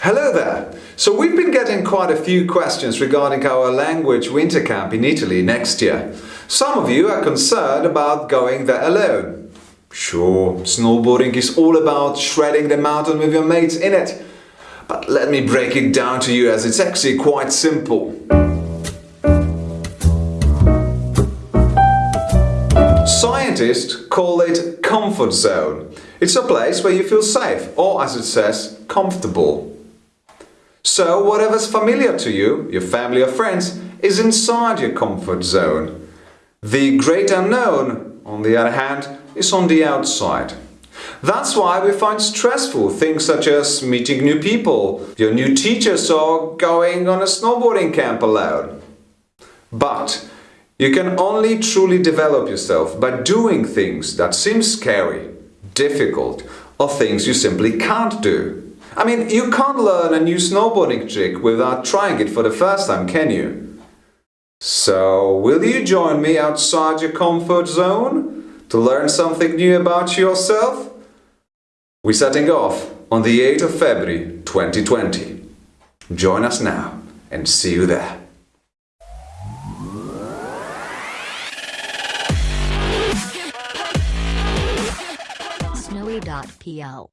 Hello there! So we've been getting quite a few questions regarding our language winter camp in Italy next year. Some of you are concerned about going there alone. Sure, snowboarding is all about shredding the mountain with your mates in it. But let me break it down to you as it's actually quite simple. Scientists call it comfort zone. It's a place where you feel safe, or as it says, comfortable. So whatever's familiar to you, your family or friends, is inside your comfort zone. The great unknown, on the other hand, is on the outside. That's why we find stressful things such as meeting new people, your new teachers or going on a snowboarding camp alone. But you can only truly develop yourself by doing things that seem scary, difficult or things you simply can't do. I mean, you can't learn a new snowboarding trick without trying it for the first time, can you? So, will you join me outside your comfort zone to learn something new about yourself? We're setting off on the 8th of February 2020. Join us now and see you there. snowy.pl